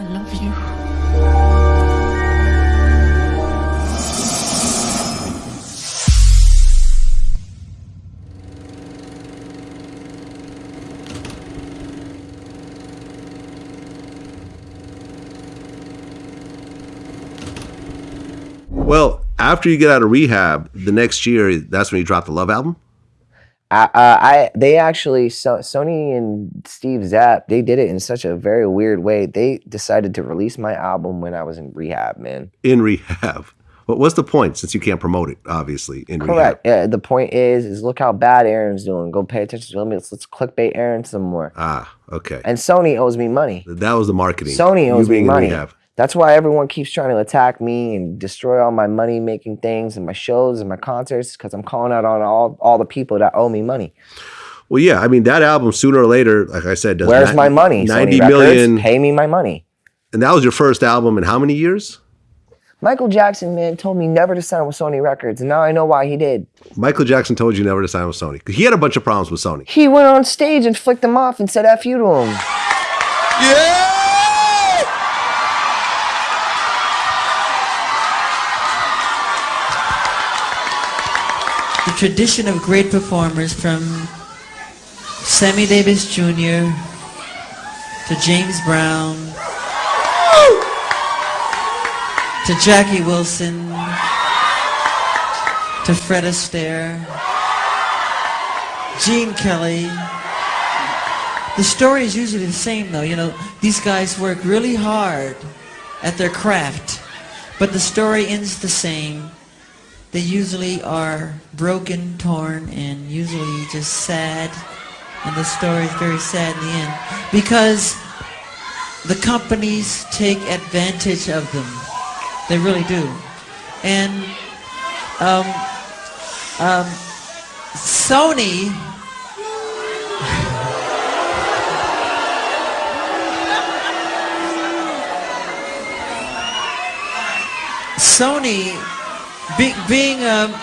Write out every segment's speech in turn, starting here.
I love you. Well, after you get out of rehab, the next year, that's when you drop the Love album. I, uh, I they actually so, Sony and Steve Zapp they did it in such a very weird way. They decided to release my album when I was in rehab, man. In rehab. But what's the point since you can't promote it, obviously, in Correct. Yeah. The point is, is look how bad Aaron's doing. Go pay attention to him. Let's, let's clickbait Aaron some more. Ah, okay. And Sony owes me money. that was the marketing. Sony owes me being in money. Rehab. That's why everyone keeps trying to attack me and destroy all my money making things and my shows and my concerts because I'm calling out on all, all the people that owe me money. Well, yeah, I mean that album sooner or later, like I said, does Where's ni- my money? Ninety Sony million, Records, pay me my money. and that was your first album in how many years? Michael Jackson, man, told me never to sign with Sony Records, and now I know why he did. Michael Jackson told you never to sign with Sony 'Cause he had a bunch of problems with Sony. He went on stage and flicked them off and said F you to him. The tradition of great performers from Sammy Davis Jr. to James Brown to Jackie Wilson to Fred Astaire, Gene Kelly. The story is usually the same though, you know, these guys work really hard at their craft, but the story ends the same they usually are broken, torn, and usually just sad. And the story is very sad in the end because the companies take advantage of them. They really do. And um, um, Sony. Sony be, being um,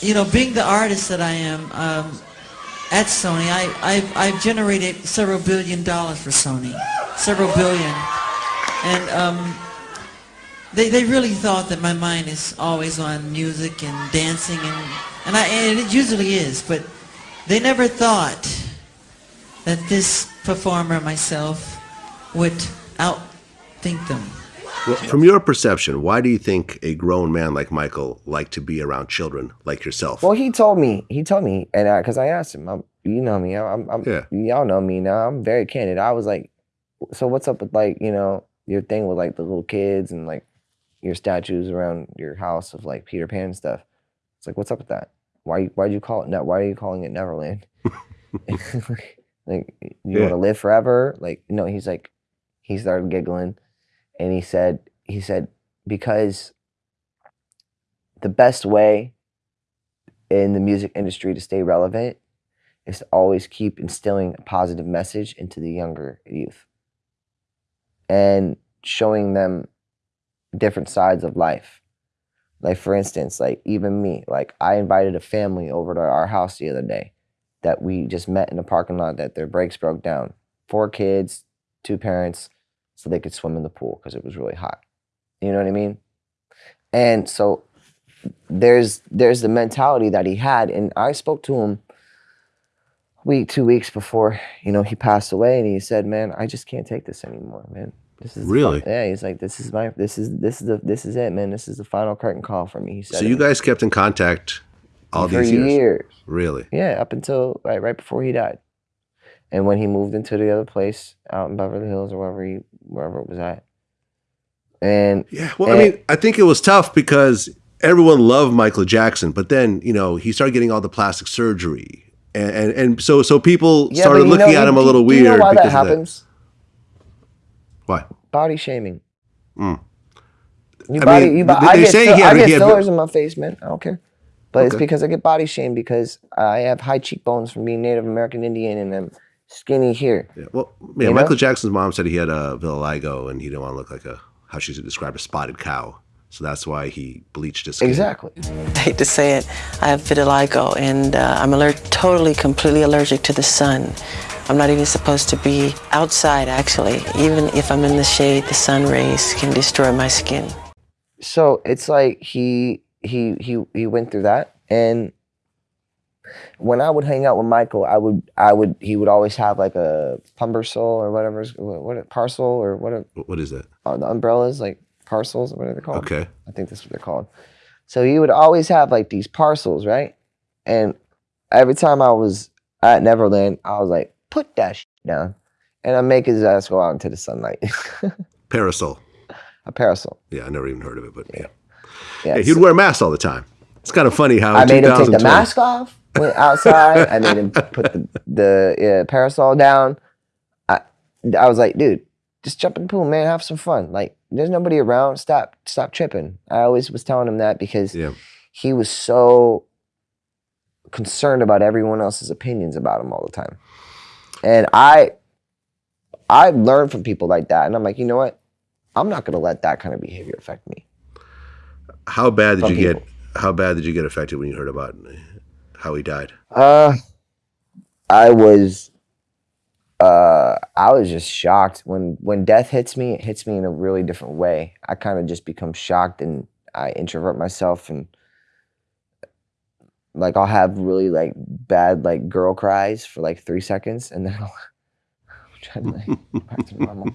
you know being the artist that I am um, at Sony I, I've, I've generated several billion dollars for Sony. Several billion. And um, they, they really thought that my mind is always on music and dancing and and, I, and it usually is but they never thought that this performer myself would outthink them Well, from your perception, why do you think a grown man like Michael liked to be around children like yourself? Well, he told me, he told me, and because I, asked him, I'm, you know me, I'm, I'm Yeah. y'all know me now. I'm very candid. I was like, so what's up with like, you know, your thing with like the little kids and like your statues around your house of like Peter Pan and stuff. It's like, what's up with that? Why, why'd you call it? Ne- why are you calling it Neverland? like, you Yeah. want to live forever? Like, no. He's like, he started giggling, and he said, he said, because the best way in the music industry to stay relevant is to always keep instilling a positive message into the younger youth and showing them different sides of life. Like for instance, like even me, like I invited a family over to our house the other day that we just met in the parking lot that their brakes broke down. Four kids, two parents, so they could swim in the pool because it was really hot. You know what I mean? And so there's there's the mentality that he had, and I spoke to him week two weeks before you know he passed away, and he said, "Man, I just can't take this anymore, man. This is Really? yeah." He's like, "This is my this is this is the this is it, man. This is the final curtain call for me." He said, so you guys kept in contact all for these years? years. Really? Yeah, up until right right before he died, and when he moved into the other place out in Beverly Hills or wherever he wherever it was at, and Yeah. Well, I mean, I think it was tough because everyone loved Michael Jackson, but then you know he started getting all the plastic surgery, and and, and so so people Yeah, started looking know- at him a you- little do weird. You know why that happens? Why? Body shaming. Mm. You I body, mean, you bo- they- I get, say fill- he had- I get he had- fillers in my face, man. I don't care. But it's because I get body shamed because I have high cheekbones from being Native American Indian and I'm skinny here. Yeah, well, yeah, You know? Michael Jackson's mom said he had a vitiligo and he didn't want to look like a how she described a spotted cow. So that's why he bleached his skin. Exactly. I hate to say it, I have vitiligo and uh, I'm aller- totally, completely allergic to the sun. I'm not even supposed to be outside, actually. Even if I'm in the shade, the sun rays can destroy my skin. so it's like he he he he went through that and when I would hang out with Michael, I would I would he would always have like a pumbersol or whatever what, what parcel or what are, What is that? uh, the umbrellas like parcels what are they called? Okay. I think that's what they're called. So he would always have like these parcels, right? And every time I was at Neverland, I was like, put that shit down, and I make his ass go out into the sunlight. Parasol. a parasol. Yeah, I never even heard of it, but yeah. Yeah, Yeah, he'd wear masks all the time. It's kind of funny how I made him take the mask off went outside. I made him put the, the uh, parasol down. I, I was like, dude, just jump in the pool, man. Have some fun. Like, there's nobody around. Stop, stop tripping. I always was telling him that because Yeah. he was so concerned about everyone else's opinions about him all the time. And I, I learned from people like that, and I'm like, you know what? I'm not gonna let that kind of behavior affect me. How bad did you people. get? How bad did you get affected when you heard about how he died? Uh, I was, uh, I was just shocked when when death hits me. It hits me in a really different way. I kind of just become shocked and I introvert myself and like I'll have really like bad like girl cries for like three seconds and then I'll try to like back to normal.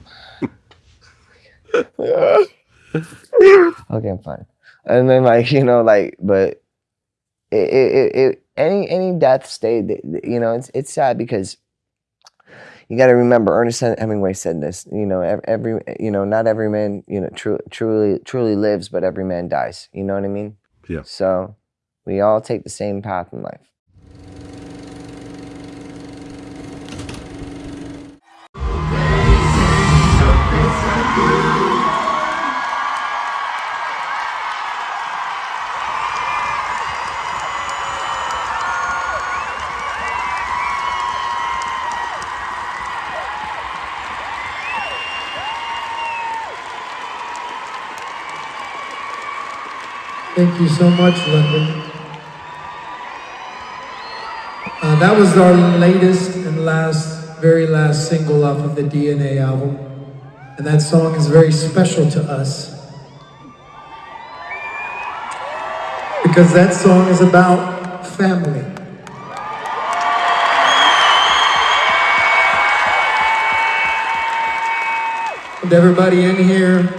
okay, I'm fine. And then like you know like but it, it, it, it any any death stayed you know it's it's sad because you got to remember Ernest Hemingway said this you know every you know not every man you know tru- truly truly lives but every man dies. You know what I mean? Yeah. so we all take the same path in life. Thank you so much, London. Uh, that was our latest and last, very last single off of the DNA album. And that song is very special to us. Because that song is about family. And everybody in here,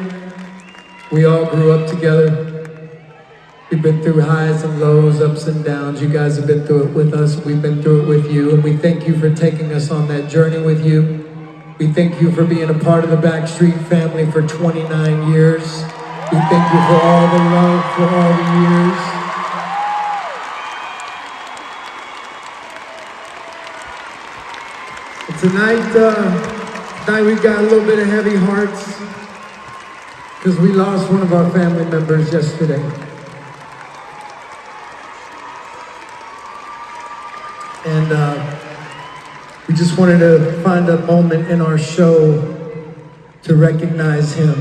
we all grew up together. We've been through highs and lows, ups and downs. You guys have been through it with us. We've been through it with you. And we thank you for taking us on that journey with you. We thank you for being a part of the Backstreet family for 29 years. We thank you for all the love for all the years. And tonight, uh, tonight we've got a little bit of heavy hearts because we lost one of our family members yesterday. And uh, we just wanted to find a moment in our show to recognize him.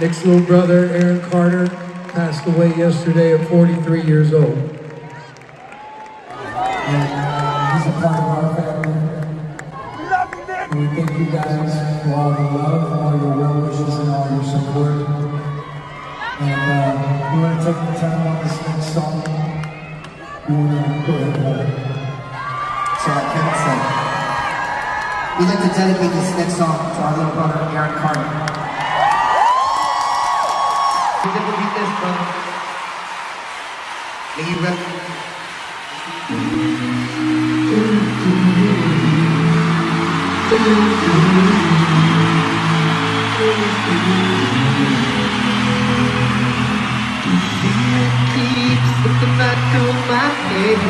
Nick's little brother, Aaron Carter, passed away yesterday at 43 years old. We'd like to dedicate this next song to our little brother, Aaron Carter. We dedicate this, brother. May you keeps looking back through my head.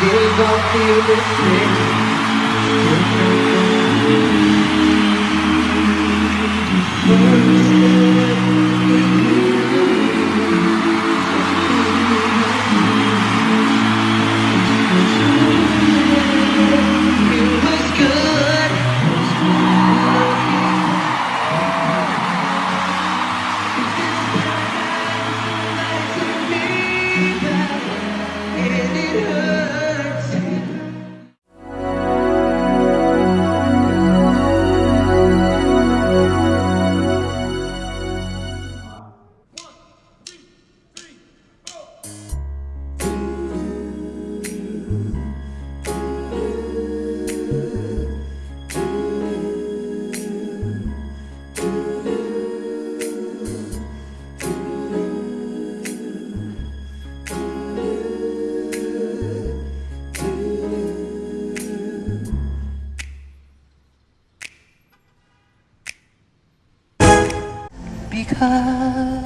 Days all feel the same. It was because I